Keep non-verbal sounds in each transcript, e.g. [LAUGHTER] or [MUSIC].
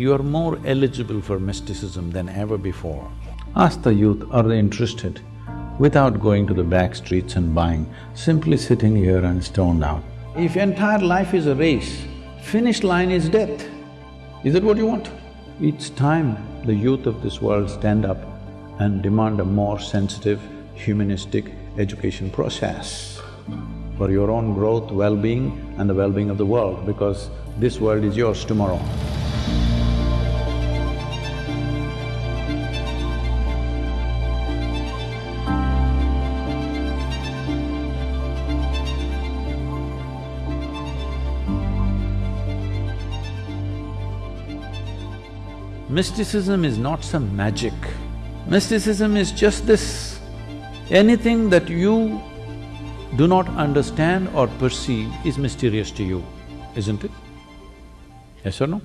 You are more eligible for mysticism than ever before. Ask the youth, are they interested? Without going to the back streets and buying, simply sitting here and stoned out. If entire life is a race, finish line is death. Is that what you want? It's time the youth of this world stand up and demand a more sensitive, humanistic education process for your own growth, well-being and the well-being of the world because this world is yours tomorrow. Mysticism is not some magic. Mysticism is just this. Anything that you do not understand or perceive is mysterious to you, isn't it? Yes or no?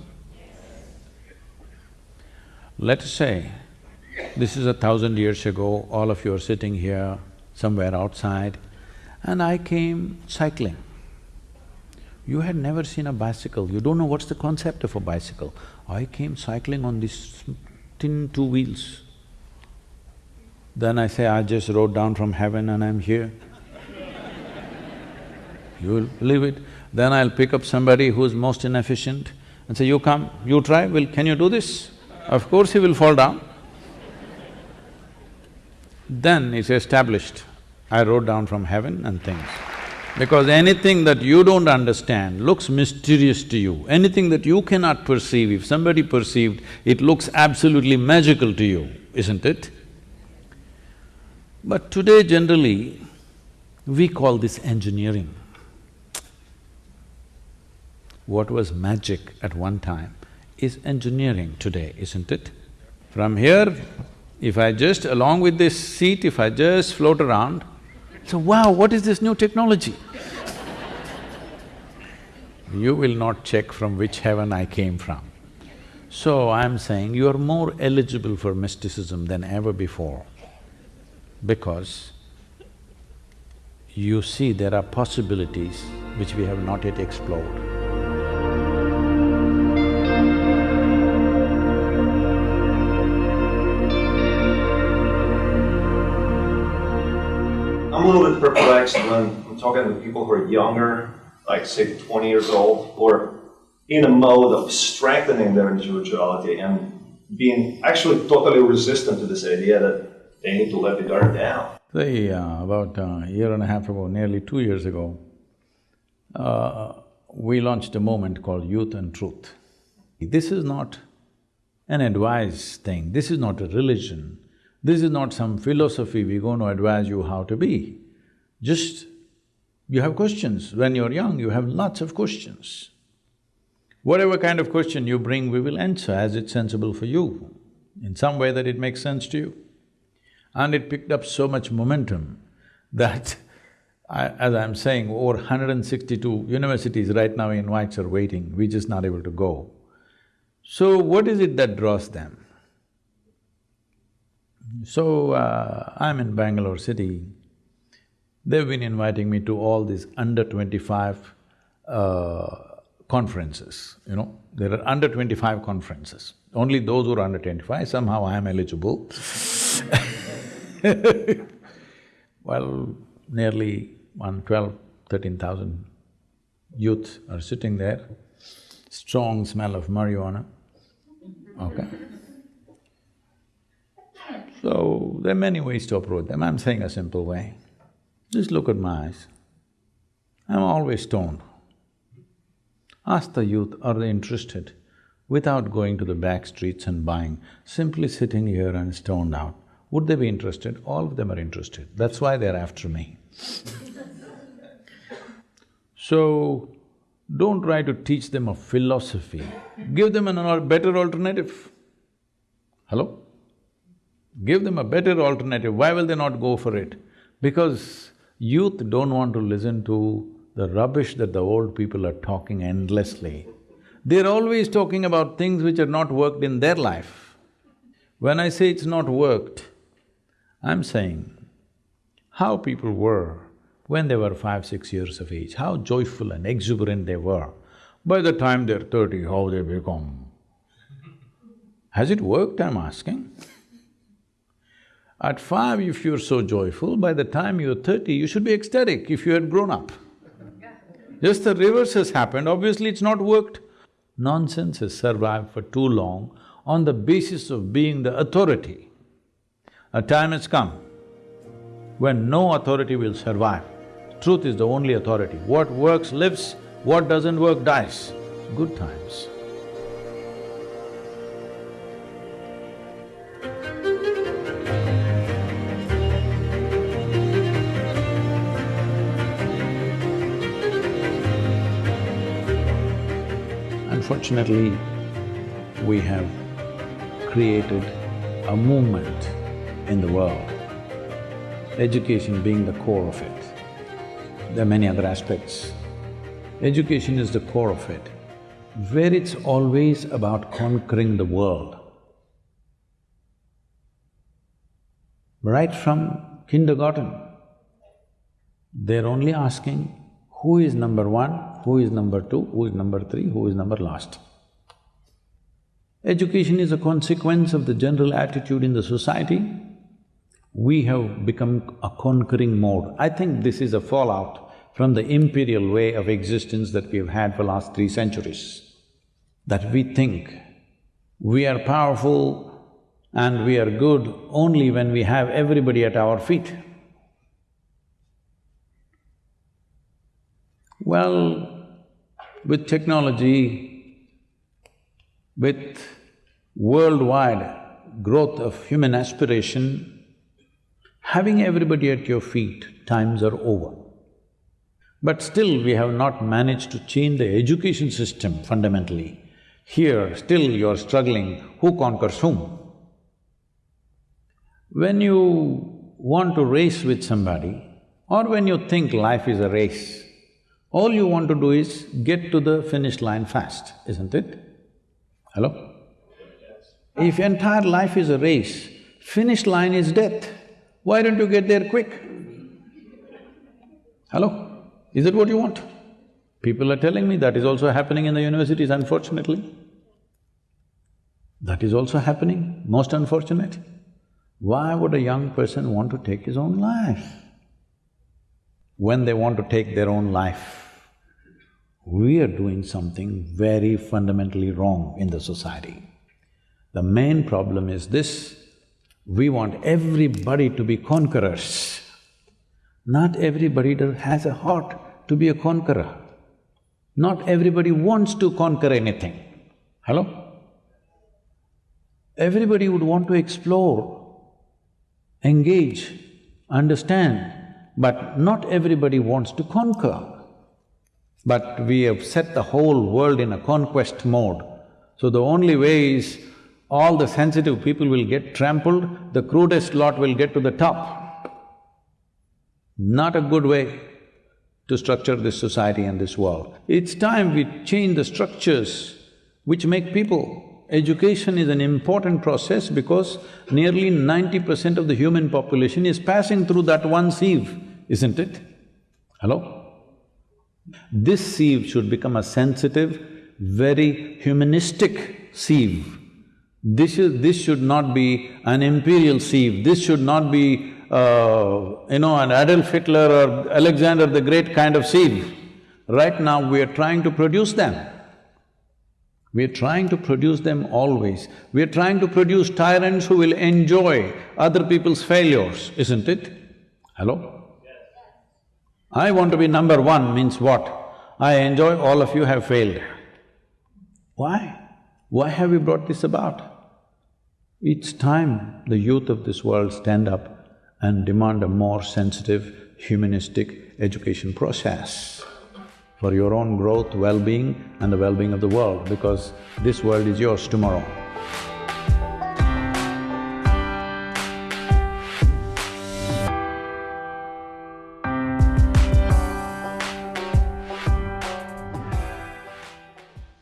Let us say, this is a thousand years ago, all of you are sitting here somewhere outside, and I came cycling. You had never seen a bicycle, you don't know what's the concept of a bicycle. I came cycling on these thin two wheels. Then I say, I just rode down from heaven and I'm here. [LAUGHS] you will believe it? Then I'll pick up somebody who's most inefficient and say, you come, you try, will… can you do this? Of course he will fall down. Then it's established, I rode down from heaven and things. Because anything that you don't understand looks mysterious to you. Anything that you cannot perceive, if somebody perceived, it looks absolutely magical to you, isn't it? But today generally, we call this engineering. What was magic at one time is engineering today, isn't it? From here, if I just, along with this seat, if I just float around, so, wow, what is this new technology? you will not check from which heaven I came from. So I'm saying you are more eligible for mysticism than ever before because you see there are possibilities which we have not yet explored. Perplexed when I'm talking to people who are younger, like say 20 years old, are in a mode of strengthening their individuality and being actually totally resistant to this idea that they need to let the guard down. Say, uh, about a year and a half ago, nearly two years ago, uh, we launched a movement called Youth and Truth. This is not an advice thing, this is not a religion, this is not some philosophy we're going to advise you how to be. Just, you have questions. When you're young, you have lots of questions. Whatever kind of question you bring, we will answer as it's sensible for you, in some way that it makes sense to you. And it picked up so much momentum [LAUGHS] that I, as I'm saying, over 162 universities right now in Whites are waiting, we're just not able to go. So what is it that draws them? So, uh, I'm in Bangalore city. They've been inviting me to all these under twenty-five uh, conferences, you know. There are under twenty-five conferences. Only those who are under twenty-five, somehow I am eligible [LAUGHS] Well, nearly one twelve, thirteen thousand youth are sitting there, strong smell of marijuana, okay? So, there are many ways to approach them, I'm saying a simple way. Just look at my eyes. I'm always stoned. Ask the youth, are they interested? Without going to the back streets and buying, simply sitting here and stoned out, would they be interested? All of them are interested, that's why they're after me. [LAUGHS] so, don't try to teach them a philosophy, give them a better alternative. Hello? Give them a better alternative, why will they not go for it? Because youth don't want to listen to the rubbish that the old people are talking endlessly. They're always talking about things which are not worked in their life. When I say it's not worked, I'm saying how people were when they were five, six years of age, how joyful and exuberant they were. By the time they're thirty, how they become Has it worked, I'm asking? At five, if you're so joyful, by the time you're thirty, you should be ecstatic if you had grown up. Just the reverse has happened, obviously it's not worked. Nonsense has survived for too long on the basis of being the authority. A time has come when no authority will survive. Truth is the only authority. What works lives, what doesn't work dies. Good times. Unfortunately, we have created a movement in the world, education being the core of it. There are many other aspects. Education is the core of it, where it's always about conquering the world. Right from kindergarten, they're only asking who is number one, who is number two, who is number three, who is number last. Education is a consequence of the general attitude in the society. We have become a conquering mode. I think this is a fallout from the imperial way of existence that we have had for last three centuries. That we think we are powerful and we are good only when we have everybody at our feet. Well, with technology, with worldwide growth of human aspiration, having everybody at your feet, times are over. But still we have not managed to change the education system fundamentally. Here, still you're struggling, who conquers whom? When you want to race with somebody, or when you think life is a race, all you want to do is get to the finish line fast, isn't it? Hello? If entire life is a race, finish line is death, why don't you get there quick? Hello? Is that what you want? People are telling me that is also happening in the universities, unfortunately. That is also happening, most unfortunate. Why would a young person want to take his own life? When they want to take their own life, we are doing something very fundamentally wrong in the society. The main problem is this, we want everybody to be conquerors. Not everybody has a heart to be a conqueror. Not everybody wants to conquer anything. Hello? Everybody would want to explore, engage, understand, but not everybody wants to conquer. But we have set the whole world in a conquest mode. So the only way is all the sensitive people will get trampled, the crudest lot will get to the top. Not a good way to structure this society and this world. It's time we change the structures which make people. Education is an important process because nearly ninety percent of the human population is passing through that one sieve, isn't it? Hello? This sieve should become a sensitive, very humanistic sieve. This is… this should not be an imperial sieve, this should not be, uh, you know, an Adolf Hitler or Alexander the Great kind of sieve. Right now we are trying to produce them. We are trying to produce them always. We are trying to produce tyrants who will enjoy other people's failures, isn't it? Hello? I want to be number one means what? I enjoy all of you have failed. Why? Why have we brought this about? It's time the youth of this world stand up and demand a more sensitive, humanistic education process for your own growth, well-being and the well-being of the world because this world is yours tomorrow.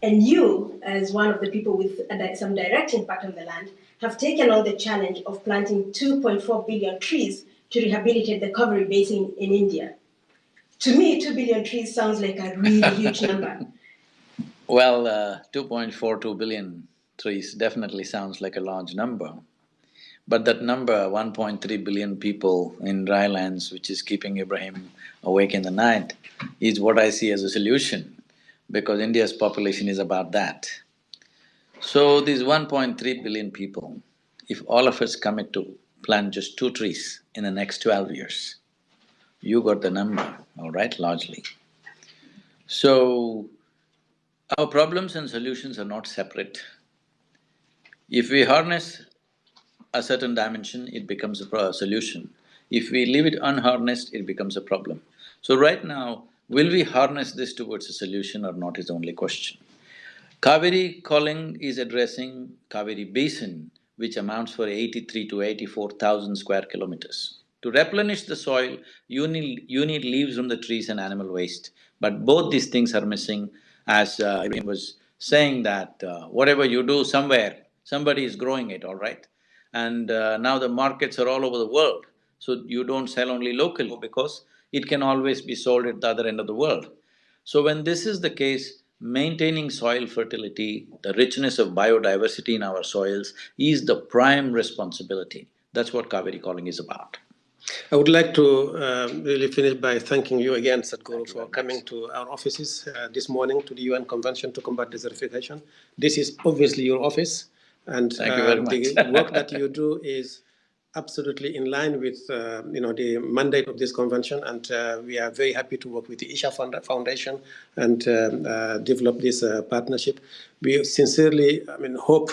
And you, as one of the people with some direct impact on the land, have taken on the challenge of planting 2.4 billion trees to rehabilitate the Cauvery Basin in India. To me, 2 billion trees sounds like a really [LAUGHS] huge number. Well, uh, 2.42 billion trees definitely sounds like a large number. But that number, 1.3 billion people in dry lands, which is keeping Ibrahim awake in the night, is what I see as a solution, because India's population is about that. So these 1.3 billion people, if all of us commit to plant just two trees in the next twelve years, you got the number, all right, largely. So, our problems and solutions are not separate. If we harness a certain dimension, it becomes a solution. If we leave it unharnessed, it becomes a problem. So right now, will we harness this towards a solution or not is the only question. Cauvery calling is addressing Cauvery basin, which amounts for eighty-three to eighty-four thousand square kilometers. To replenish the soil, you need… you need leaves from the trees and animal waste. But both these things are missing, as uh, was saying that uh, whatever you do somewhere, somebody is growing it, all right? And uh, now the markets are all over the world, so you don't sell only locally because it can always be sold at the other end of the world. So when this is the case, maintaining soil fertility, the richness of biodiversity in our soils is the prime responsibility. That's what Cauvery Calling is about. I would like to uh, really finish by thanking you again, Sadhguru, for coming to our offices uh, this morning to the UN Convention to Combat Desertification. This is obviously your office. And Thank you very uh, much. the [LAUGHS] work that you do is absolutely in line with uh, you know the mandate of this convention and uh, we are very happy to work with the Isha Foundation and um, uh, develop this uh, partnership. We sincerely I mean hope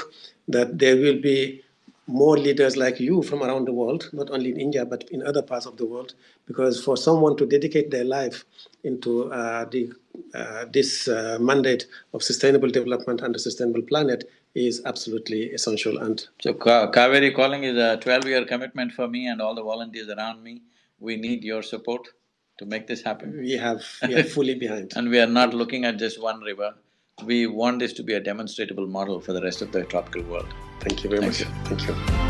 that there will be more leaders like you from around the world, not only in India but in other parts of the world, because for someone to dedicate their life into uh, the, uh, this mandate of sustainable development and a sustainable planet is absolutely essential and So Ka- Cauvery Calling is a twelve-year commitment for me and all the volunteers around me. We need your support to make this happen. we have we are fully behind. [LAUGHS] And we are not looking at just one river. We want this to be a demonstrable model for the rest of the tropical world. Thank you very Thank much. you. Thank you.